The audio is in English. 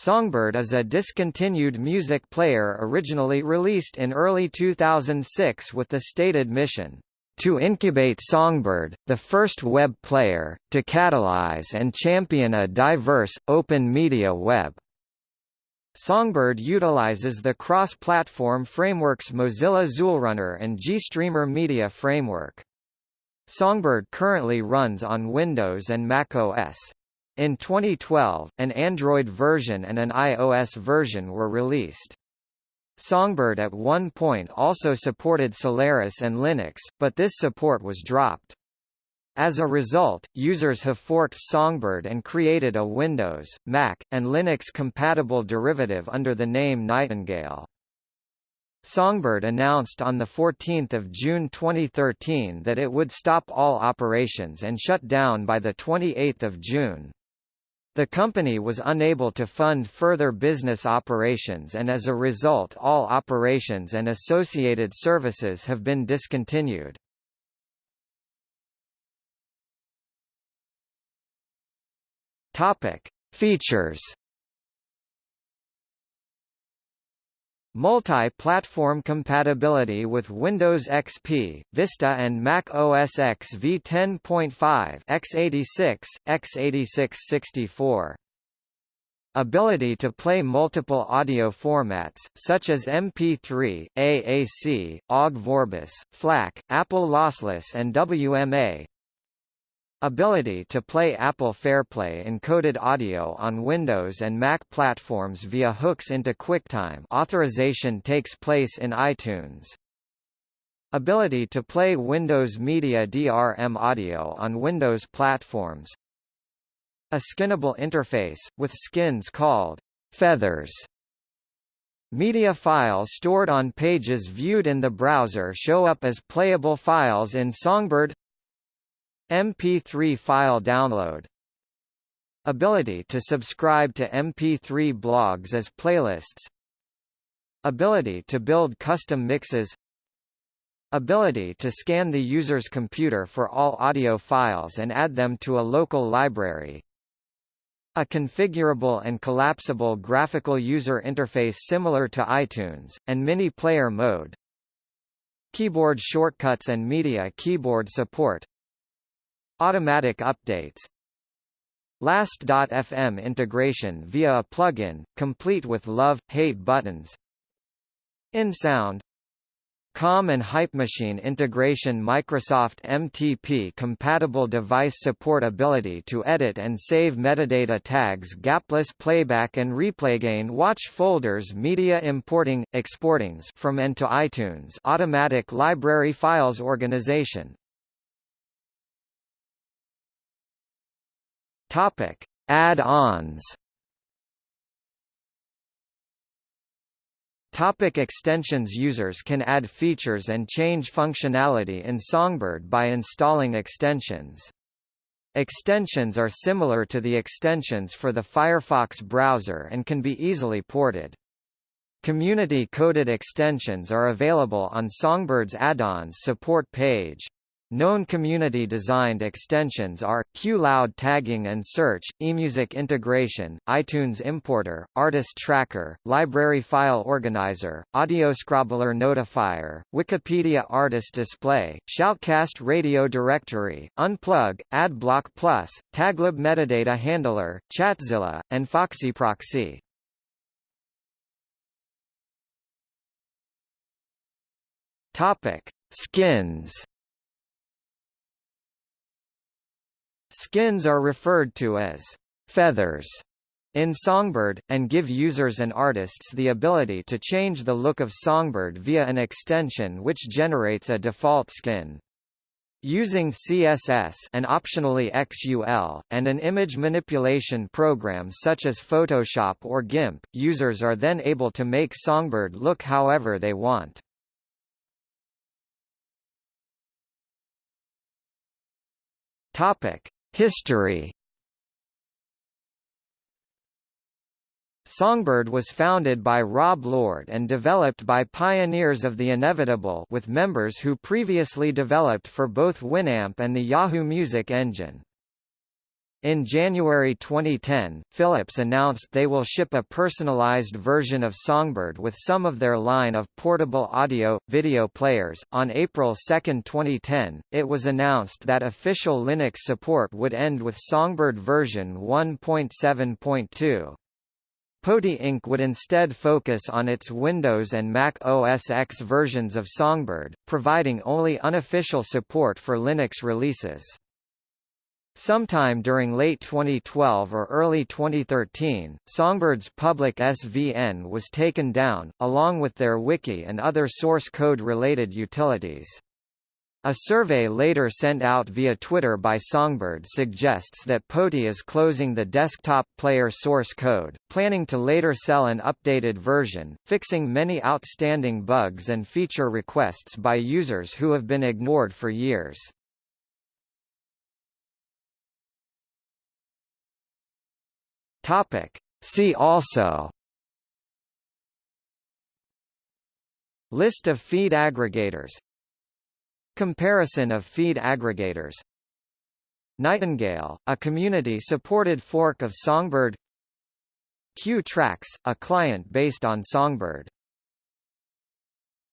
Songbird is a discontinued music player originally released in early 2006 with the stated mission, "...to incubate Songbird, the first web player, to catalyze and champion a diverse, open media web." Songbird utilizes the cross-platform frameworks Mozilla XULRunner and GStreamer Media Framework. Songbird currently runs on Windows and Mac OS. In 2012, an Android version and an iOS version were released. Songbird at one point also supported Solaris and Linux, but this support was dropped. As a result, users have forked Songbird and created a Windows, Mac, and Linux-compatible derivative under the name Nightingale. Songbird announced on 14 June 2013 that it would stop all operations and shut down by 28 June. The company was unable to fund further business operations and as a result all operations and associated services have been discontinued. Topic: Features Multi-platform compatibility with Windows XP, Vista and Mac OS X v10.5 x86, x86-64. Ability to play multiple audio formats, such as MP3, AAC, OGG Vorbis, FLAC, Apple Lossless and WMA, Ability to play Apple FairPlay encoded audio on Windows and Mac platforms via hooks into QuickTime authorization takes place in iTunes. Ability to play Windows Media DRM audio on Windows platforms. A skinnable interface, with skins called feathers. Media files stored on pages viewed in the browser show up as playable files in Songbird MP3 file download. Ability to subscribe to MP3 blogs as playlists. Ability to build custom mixes. Ability to scan the user's computer for all audio files and add them to a local library. A configurable and collapsible graphical user interface similar to iTunes, and mini player mode. Keyboard shortcuts and media keyboard support Automatic updates. Last.fm integration via a plugin, complete with love-hate buttons. InSound COM and HypeMachine integration Microsoft MTP compatible device support ability to edit and save metadata tags gapless playback and replay gain watch folders media importing, exportings from and to iTunes automatic library files organization Topic: Add-ons. Topic extensions Users can add features and change functionality in Songbird by installing extensions. Extensions are similar to the extensions for the Firefox browser and can be easily ported. Community-coded extensions are available on Songbird's add-ons support page. Known community-designed extensions are, QLoud tagging and search, eMusic integration, iTunes importer, Artist Tracker, Library File Organizer, audio AudioScrobbler Notifier, Wikipedia Artist Display, Shoutcast Radio Directory, Unplug, AdBlock Plus, Taglib Metadata Handler, Chatzilla, and FoxyProxy. Topic: Skins Skins are referred to as feathers in Songbird, and give users and artists the ability to change the look of Songbird via an extension which generates a default skin. Using CSS and optionally XUL, and an image manipulation program such as Photoshop or GIMP, users are then able to make Songbird look however they want. Topic: History Songbird was founded by Rob Lord and developed by Pioneers of the Inevitable with members who previously developed for both Winamp and the Yahoo Music Engine. In January 2010, Philips announced they will ship a personalized version of Songbird with some of their line of portable audio, video players. On April 2, 2010, it was announced that official Linux support would end with Songbird version 1.7.2. POTI Inc. would instead focus on its Windows and Mac OS X versions of Songbird, providing only unofficial support for Linux releases. Sometime during late 2012 or early 2013, Songbird's public SVN was taken down, along with their wiki and other source code-related utilities. A survey later sent out via Twitter by Songbird suggests that POTI is closing the desktop player source code, planning to later sell an updated version, fixing many outstanding bugs and feature requests by users who have been ignored for years. Topic. See also List of feed aggregators Comparison of feed aggregators Nightingale, a community-supported fork of Songbird Q Tracks, a client based on Songbird